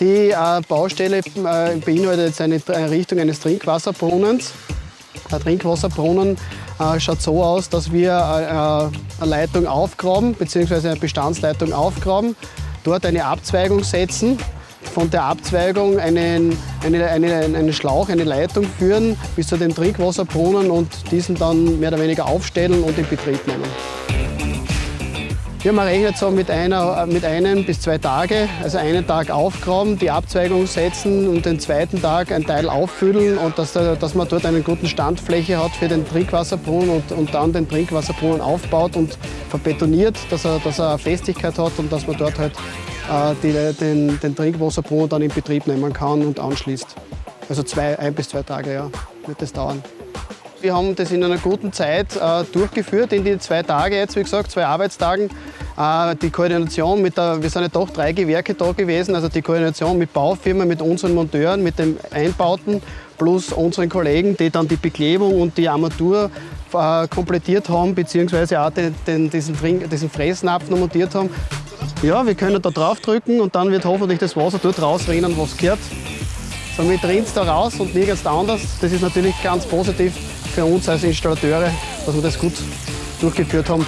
Die äh, Baustelle äh, beinhaltet jetzt eine Errichtung eines Trinkwasserbrunnens. Der Trinkwasserbrunnen äh, schaut so aus, dass wir äh, eine Leitung aufgraben, bzw. eine Bestandsleitung aufgraben, dort eine Abzweigung setzen, von der Abzweigung einen, eine, eine, einen Schlauch, eine Leitung führen bis zu dem Trinkwasserbrunnen und diesen dann mehr oder weniger aufstellen und in Betrieb nehmen. Ja, man rechnet so mit, einer, mit einem bis zwei Tage, also einen Tag aufgraben, die Abzweigung setzen und den zweiten Tag ein Teil auffüllen und dass, dass man dort eine gute Standfläche hat für den Trinkwasserbrunnen und, und dann den Trinkwasserbrunnen aufbaut und verbetoniert, dass er, dass er Festigkeit hat und dass man dort halt äh, die, den, den Trinkwasserbrunnen dann in Betrieb nehmen kann und anschließt. Also zwei, ein bis zwei Tage ja, wird das dauern. Wir haben das in einer guten Zeit äh, durchgeführt, in die zwei Tage jetzt, wie gesagt, zwei Arbeitstagen. Äh, die Koordination mit der, wir sind ja doch drei Gewerke da gewesen, also die Koordination mit Baufirmen, mit unseren Monteuren, mit den Einbauten plus unseren Kollegen, die dann die Beklebung und die Armatur äh, komplettiert haben, beziehungsweise auch den, den, diesen, diesen Fressnapf noch montiert haben. Ja, wir können da drauf drücken und dann wird hoffentlich das Wasser dort rausrennen, was gehört. Somit rinnt es da raus und nirgends anders. Das ist natürlich ganz positiv für uns als Installateure, dass wir das gut durchgeführt haben.